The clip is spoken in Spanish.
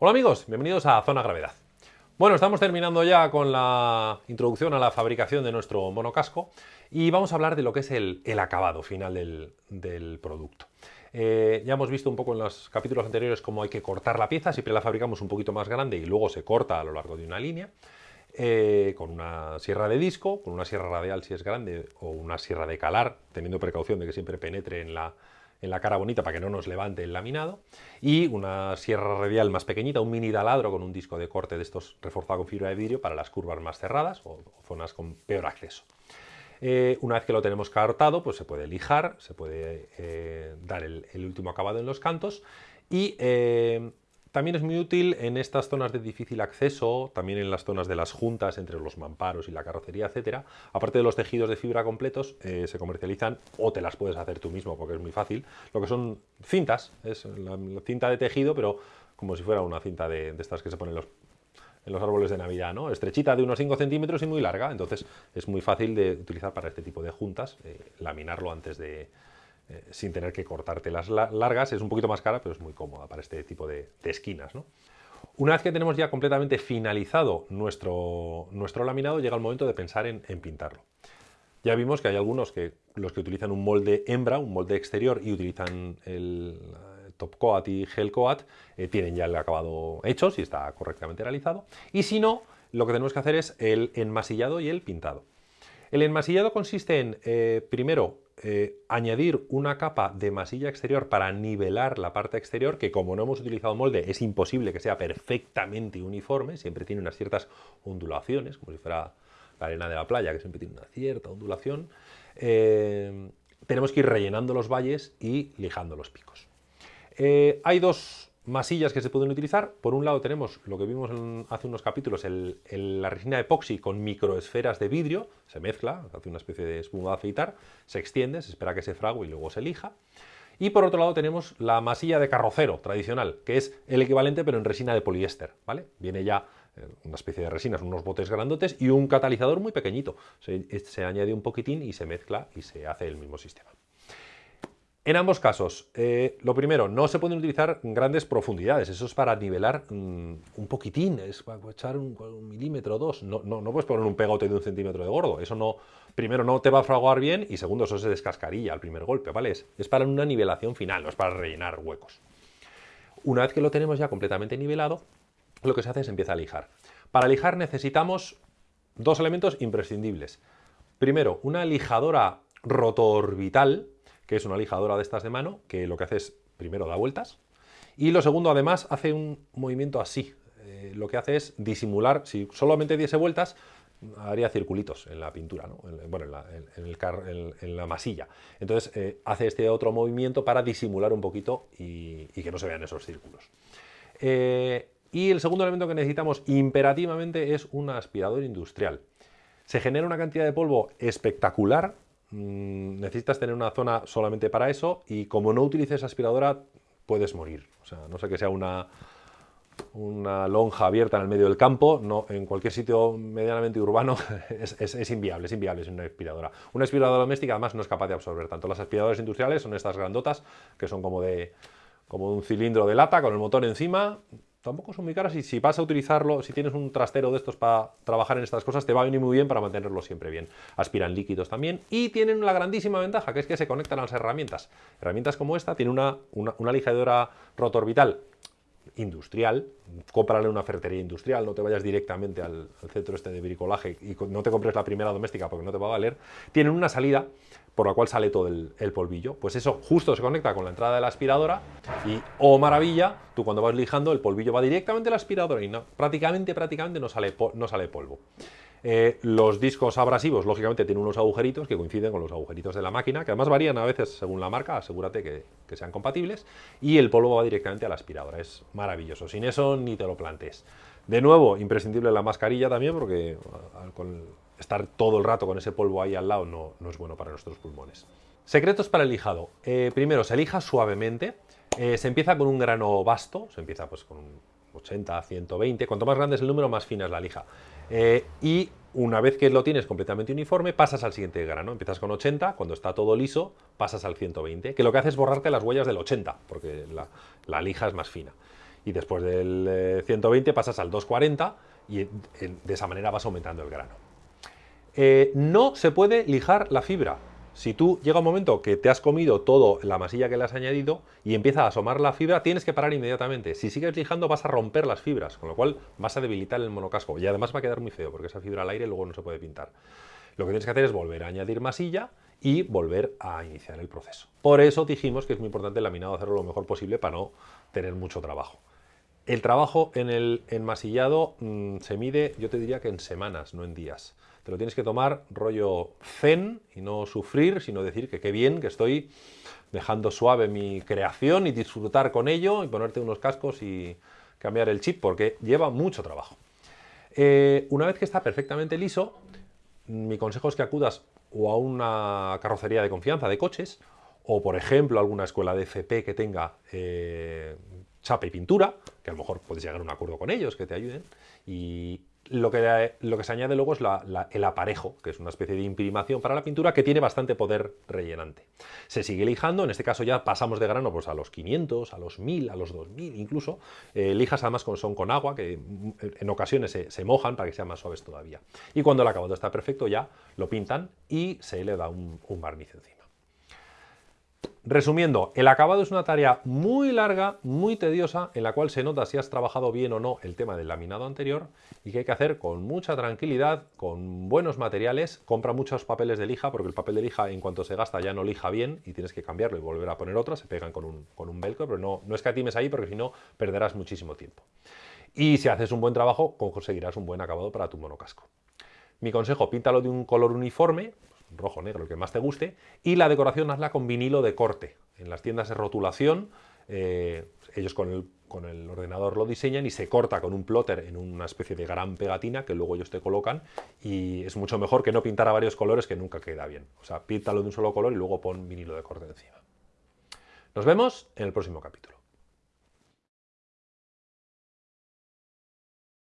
Hola amigos, bienvenidos a Zona Gravedad. Bueno, estamos terminando ya con la introducción a la fabricación de nuestro monocasco y vamos a hablar de lo que es el, acabado final del, producto. Eh, ya hemos visto un poco en los capítulos anteriores cómo hay que cortar la pieza, siempre la fabricamos un poquito más grande y luego se corta a lo largo de una línea. Eh, con una sierra de disco, con una sierra radial si es grande, o una sierra de calar, teniendo precaución de que siempre penetre en la, en la cara bonita para que no nos levante el laminado, y una sierra radial más pequeñita, un mini taladro con un disco de corte de estos reforzado con fibra de vidrio para las curvas más cerradas o, zonas con peor acceso. Eh, una vez que lo tenemos cortado, pues se puede lijar, se puede eh, dar el, el, último acabado en los cantos y también es muy útil en estas zonas de difícil acceso, también en las zonas de las juntas entre los mamparos y la carrocería, etcétera. Aparte de los tejidos de fibra completos, eh, se comercializan o te las puedes hacer tú mismo porque es muy fácil. Lo que son cintas, es la, cinta de tejido, pero como si fuera una cinta de, estas que se ponen en los árboles de Navidad, ¿no? Estrechita de unos 5 centímetros y muy larga, entonces es muy fácil de utilizar para este tipo de juntas, eh, laminarlo antes de, eh, sin tener que cortarte las largas. Es un poquito más cara, pero es muy cómoda para este tipo de, esquinas. Una vez que tenemos ya completamente finalizado nuestro, nuestro laminado, llega el momento de pensar en, pintarlo. Ya vimos que hay algunos que los que utilizan un molde hembra, un molde exterior y utilizan el top coat y gel coat, eh, tienen ya el acabado hecho, si está correctamente realizado. Y si no, lo que tenemos que hacer es el enmasillado y el pintado. El enmasillado consiste en, eh, primero, eh, añadir una capa de masilla exterior para nivelar la parte exterior, que como no hemos utilizado molde es imposible que sea perfectamente uniforme, siempre tiene unas ciertas ondulaciones, como si fuera la arena de la playa, que siempre tiene una cierta ondulación. Eh, tenemos que ir rellenando los valles y lijando los picos. hay dos masillas que se pueden utilizar. Por un lado tenemos lo que vimos hace unos capítulos, la resina epoxi con microesferas de vidrio, se mezcla, hace una especie de espuma de afeitar, se extiende, se espera que se frague y luego se lija. Y por otro lado tenemos la masilla de carrocero tradicional, que es el equivalente pero en resina de poliéster, ¿vale? Viene ya eh, una especie de resinas, unos botes grandotes y un catalizador muy pequeñito. se añade un poquitín y se mezcla y se hace el mismo sistema. En ambos casos, eh, lo primero, no se pueden utilizar grandes profundidades, eso es para nivelar mm, un poquitín, es para echar un, milímetro o dos, no, no, puedes poner un pegote de un centímetro de gordo, eso no, primero no te va a fraguar bien y segundo eso se descascarilla al primer golpe, ¿vale? Es, es para una nivelación final, no es para rellenar huecos. Una vez que lo tenemos ya completamente nivelado, lo que se hace es empieza a lijar. Para lijar necesitamos dos elementos imprescindibles. Primero, una lijadora rotorbital, que es una lijadora de estas de mano, que lo que hace es, primero da vueltas, y lo segundo además hace un movimiento así, eh, lo que hace es disimular, si solamente diese vueltas, haría circulitos en la pintura, bueno, en la, masilla. Entonces eh, hace este otro movimiento para disimular un poquito y, que no se vean esos círculos. Eh, y el segundo elemento que necesitamos imperativamente es un aspirador industrial. Se genera una cantidad de polvo espectacular Mm, necesitas tener una zona solamente para eso y como no utilices aspiradora puedes morir. O sea, no sé que sea una, una lonja abierta en el medio del campo, no, en cualquier sitio medianamente urbano es, inviable, es inviable sin una aspiradora. Una aspiradora doméstica además no es capaz de absorber tanto. Las aspiradoras industriales son estas grandotas que son como de, como un cilindro de lata con el motor encima, tampoco son muy caras y si vas a utilizarlo, si tienes un trastero de estos para trabajar en estas cosas, te va a venir muy bien para mantenerlo siempre bien. Aspiran líquidos también y tienen la grandísima ventaja que es que se conectan a las herramientas. Herramientas como esta, tiene una, una, lijadora rotorbital industrial, cómprale una ferretería industrial, no te vayas directamente al, centro este de bricolaje y no te compres la primera doméstica porque no te va a valer, tienen una salida por la cual sale todo el, polvillo. Pues eso justo se conecta con la entrada de la aspiradora y, oh maravilla, tú cuando vas lijando el polvillo va directamente a la aspiradora y prácticamente, prácticamente no sale, no sale polvo. Eh, los discos abrasivos, lógicamente, tienen unos agujeritos que coinciden con los agujeritos de la máquina, que además varían a veces según la marca, asegúrate que, sean compatibles, y el polvo va directamente a la aspiradora. Es maravilloso. Sin eso ni te lo plantes. De nuevo, imprescindible la mascarilla también, porque con estar todo el rato con ese polvo ahí al lado no, es bueno para nuestros pulmones. Secretos para el lijado. Eh, primero, se lija suavemente. Eh, se empieza con un grano vasto, se empieza pues con 80, 120. Cuanto más grande es el número, más fina es la lija. Eh, y una vez que lo tienes completamente uniforme, pasas al siguiente grano. Empiezas con 80, cuando está todo liso, pasas al 120, que lo que hace es borrarte las huellas del 80, porque la, lija es más fina. y después del 120 eh, pasas al 240 y de esa manera vas aumentando el grano. Eh, no se puede lijar la fibra. Si tú llega un momento que te has comido todo la masilla que le has añadido y empieza a asomar la fibra, tienes que parar inmediatamente. Si sigues lijando vas a romper las fibras, con lo cual vas a debilitar el monocasco y además va a quedar muy feo porque esa fibra al aire luego no se puede pintar. Lo que tienes que hacer es volver a añadir masilla y volver a iniciar el proceso. Por eso dijimos que es muy importante el laminado hacerlo lo mejor posible para no tener mucho trabajo. El trabajo en el enmasillado mm, se mide, yo te diría que en semanas, no en días. Te lo tienes que tomar rollo zen y no sufrir, sino decir que qué bien que estoy dejando suave mi creación y disfrutar con ello y ponerte unos cascos y cambiar el chip porque lleva mucho trabajo. Eh, una vez que está perfectamente liso, mi consejo es que acudas o a una carrocería de confianza de coches o, por ejemplo, alguna escuela de FP que tenga eh, chapa y pintura, que a lo mejor puedes llegar a un acuerdo con ellos, que te ayuden, y lo que, lo que se añade luego es el aparejo, que es una especie de imprimación para la pintura que tiene bastante poder rellenante. Se sigue lijando, en este caso ya pasamos de grano pues, a los 500, a los 1000, a los 2000 incluso. Eh, lijas además son con agua, que en ocasiones se, mojan para que sean más suaves todavía. Y cuando el acabado está perfecto ya lo pintan y se le da un barniz encima. Resumiendo, el acabado es una tarea muy larga, muy tediosa, en la cual se nota si has trabajado bien o no el tema del laminado anterior y que hay que hacer con mucha tranquilidad, con buenos materiales. Compra muchos papeles de lija porque el papel de lija en cuanto se gasta ya no lija bien y tienes que cambiarlo y volver a poner otro, se pegan con un, con un velcro, pero no, no escatimes ahí porque si no perderás muchísimo tiempo. Y si haces un buen trabajo, conseguirás un buen acabado para tu monocasco. Mi consejo, píntalo de un color uniforme, rojo, negro, el que más te guste, y la decoración hazla con vinilo de corte. En las tiendas de rotulación, eh, ellos con el, con el, ordenador lo diseñan y se corta con un plotter en una especie de gran pegatina que luego ellos te colocan y es mucho mejor que no pintar a varios colores que nunca queda bien. O sea, píntalo de un solo color y luego pon vinilo de corte encima. Nos vemos en el próximo capítulo.